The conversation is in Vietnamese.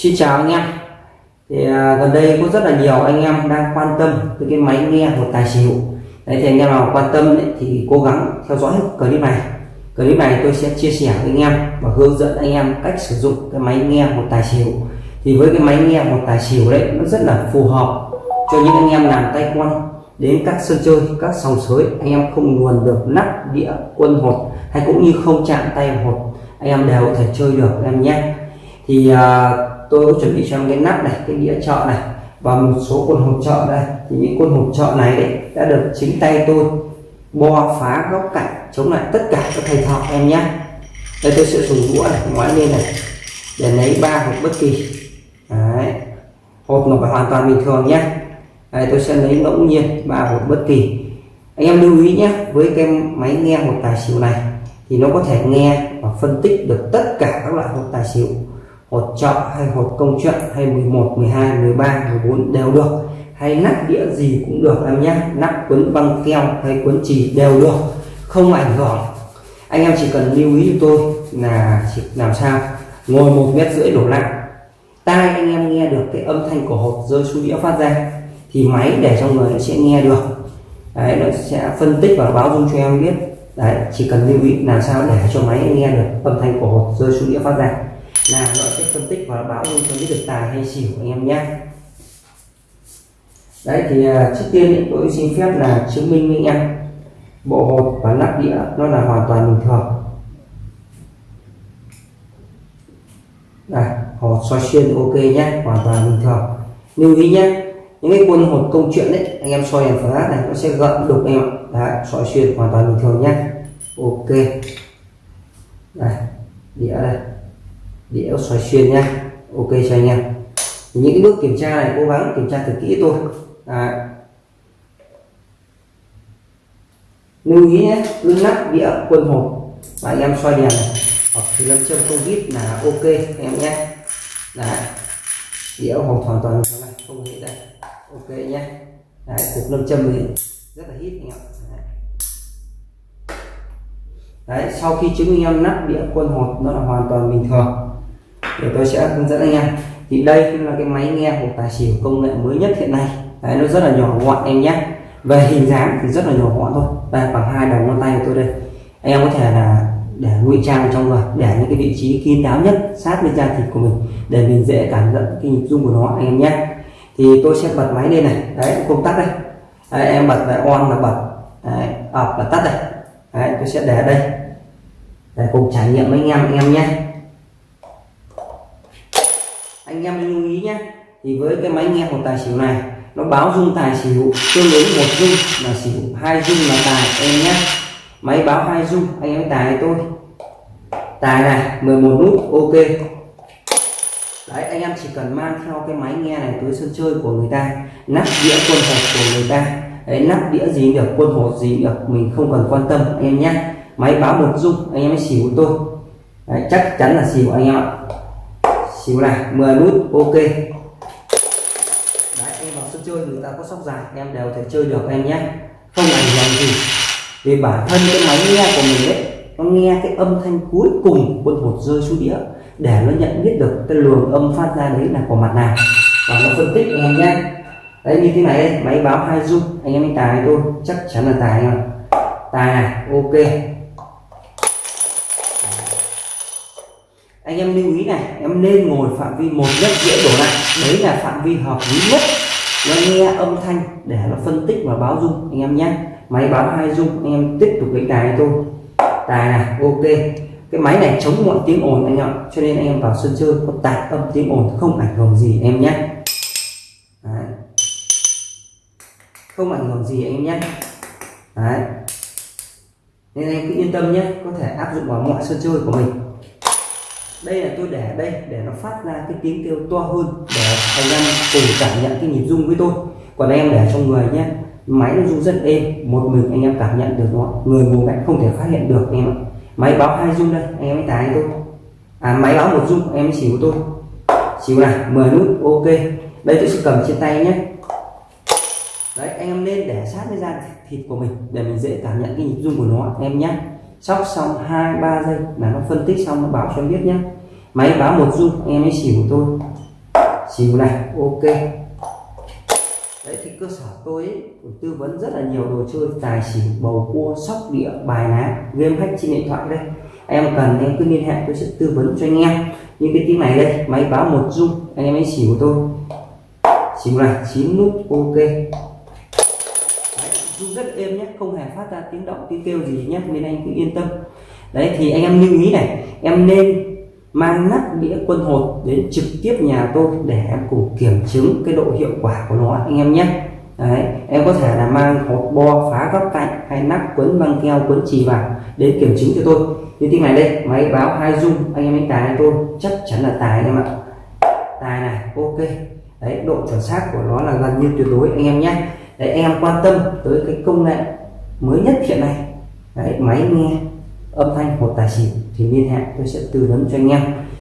Xin chào anh em. Thì à, gần đây có rất là nhiều anh em đang quan tâm tới cái máy nghe một tài xỉu. Đấy thì anh em nào quan tâm ấy, thì cố gắng theo dõi clip này. Clip này tôi sẽ chia sẻ với anh em và hướng dẫn anh em cách sử dụng cái máy nghe một tài xỉu. Thì với cái máy nghe một tài xỉu đấy nó rất là phù hợp cho những anh em làm tay quan đến các sân chơi các sòng sới. Anh em không luồn được nắp đĩa quân hột hay cũng như không chạm tay hột anh em đều có thể chơi được em nhé. Thì à, tôi có chuẩn bị cho em cái nắp này, cái đĩa trọ này, và một số quân hộp trợ đây. Thì những quân hộp trợ này đấy đã được chính tay tôi bo phá góc cạnh, chống lại tất cả các thầy thọ em nhé. Đây tôi sẽ dùng đũa này, ngoái lên này, để lấy ba hộp bất kỳ. Đấy. Hộp nó phải hoàn toàn bình thường nhé. Đây, tôi sẽ lấy ngẫu nhiên ba hộp bất kỳ. Anh em lưu ý nhé, với cái máy nghe hộp tài xỉu này, thì nó có thể nghe và phân tích được tất cả các loại hộp tài xỉu hột trợ hay hột công chuyện hay 11 12 13 14 đều được. Hay nắp đĩa gì cũng được em nhé. Nắp quấn băng keo hay quấn chì đều được. Không ảnh hưởng. Anh em chỉ cần lưu ý cho tôi là chỉ làm sao? Ngồi một mét rưỡi đổ lại. Tai anh em nghe được cái âm thanh của hột rơi xuống đĩa phát ra thì máy để trong người nó sẽ nghe được. Đấy, nó sẽ phân tích và báo dung cho em biết. Đấy, chỉ cần lưu ý làm sao để cho máy nghe được âm thanh của hột rơi xuống đĩa phát ra là nó sẽ phân tích và báo luôn cho biết được tài hay xỉu anh em nhé. Đấy thì à, trước tiên tôi xin phép là chứng minh với anh em. Bộ hột và nắp đĩa nó là hoàn toàn bình thường. Đây hột soi xuyên ok nhé hoàn toàn bình thường. Lưu ý nhé những cái quân hột công chuyện đấy anh em soi đèn flash này nó sẽ gợn đục em ạ. Đấy, soi xuyên hoàn toàn bình thường nhé. Ok. Đây đĩa đây đĩa xoay xuyên nha, ok cho anh em. Những cái bước kiểm tra này cố gắng kiểm tra thật kỹ thôi. À. lưu ý nhé cứ nắp đĩa quân hộp. Và anh em xoay đèn này. Hoặc thì lâm châm không vít là ok anh em nhé. Đấy. Đĩa hộp hoàn toàn này không hề đây ok nhé. Đấy cục lâm châm thì rất là hít anh em. Đấy. đấy sau khi chứng minh em nắp đĩa quân hột nó là hoàn toàn bình thường thì tôi sẽ hướng dẫn anh em. Thì đây là cái máy nghe của tài xỉu công nghệ mới nhất hiện nay. Đấy nó rất là nhỏ gọn em nhé. Về hình dáng thì rất là nhỏ gọn thôi. Đây bằng hai đầu ngón tay của tôi đây. Anh em có thể là để ngụy trang trong người để những cái vị trí kín đáo nhất sát bên da thịt của mình để mình dễ cảm nhận cái nhịp rung của nó anh em nhé. Thì tôi sẽ bật máy lên này. Đấy công tắc đây. Đấy, em bật lại on là bật. Đấy, off là tắt đây. Đấy, tôi sẽ để đây. Để cùng trải nghiệm với anh em anh em nhé anh em lưu ý nhé. Thì với cái máy nghe một tài xỉu này nó báo rung tài xỉu tương ứng một rung là xỉu hai rung là tài em nhé. Máy báo hai rung anh em tài tôi tài này 11 nút ok. Đấy anh em chỉ cần mang theo cái máy nghe này tới sân chơi của người ta nắp đĩa quân hột của người ta. Đấy nắp đĩa gì được quân hột gì được mình không cần quan tâm anh em nhé. Máy báo một rung anh em xỉu tôi đấy, chắc chắn là xỉu anh em ạ xíu này 10 nút ok. Đấy em vào sân chơi người ta có sóc dài em đều thể chơi được em nhé. Không ảnh hưởng gì vì bản thân cái máy nghe của mình đấy nó nghe cái âm thanh cuối cùng quân hột rơi xuống đĩa để nó nhận biết được cái luồng âm phát ra đấy là của mặt nào. Và nó phân tích em nhé. Đấy như thế này đây, máy báo hai dung anh em anh tài tôi chắc chắn là tài anh tài này ok. Anh em lưu ý này, em nên ngồi phạm vi một mét rưỡi đổ lại. Đấy là phạm vi hợp lý nhất. Nó nghe âm thanh để nó phân tích và báo dung, anh em nhé. Máy báo hai dung, anh em tiếp tục đánh tài tôi. Tài này, ok. Cái máy này chống mọi tiếng ồn, anh em cho nên anh em vào sân chơi có tạt âm tiếng ồn, không ảnh hưởng gì em nhé. Đấy. không ảnh hưởng gì, anh em nhé. Đấy. nên anh cứ yên tâm nhé, có thể áp dụng vào mọi sân chơi của mình đây là tôi để đây, để nó phát ra cái tiếng kêu to hơn, để anh em cùng cảm nhận cái nhịp rung với tôi. Còn em để trong người nhé, máy nó rung rất êm, một mình anh em cảm nhận được nó, người ngồi cạnh không thể phát hiện được anh em ạ. Máy báo hai rung đây, anh em mới tài tôi. À máy báo một rung, em xỉu tôi. Xỉu này 10 nút, ok. Đây tôi sẽ cầm trên tay nhé. Đấy, anh em nên để sát với da thịt của mình, để mình dễ cảm nhận cái nhịp rung của nó, em nhé sóc xong hai ba giây là nó phân tích xong nó bảo cho em biết nhé máy báo một rung anh em ấy xỉu tôi. Xỉu này ok. Đấy thì cơ sở tôi ấy, tư vấn rất là nhiều đồ chơi tài xỉu bầu cua sóc địa bài ná game hack trên điện thoại đây. Em cần em cứ liên hệ tôi sẽ tư vấn cho anh em. Như cái tiếng này đây máy báo một dung anh em ấy xỉu tôi. Xỉu này chín nút ok rung rất êm nhé không hề phát ra tiếng động tiếng kêu gì nhé nên anh cứ yên tâm. Đấy thì anh em lưu ý này em nên mang nắp đĩa quân hột đến trực tiếp nhà tôi để em cùng kiểm chứng cái độ hiệu quả của nó anh em nhé. Đấy, em có thể là mang hột bo phá góc cạnh hay nắp quấn băng keo quấn chì vào đến kiểm chứng cho tôi. Như tiếng này đây máy báo hai dung anh em đánh tài tôi chắc chắn là tài anh em ạ. Tài này ok. Đấy độ chuẩn xác của nó là gần như tuyệt đối anh em nhé để em quan tâm tới cái công nghệ mới nhất hiện nay. Đấy, máy nghe âm thanh một tài xỉu thì liên hệ, tôi sẽ tư vấn cho anh em.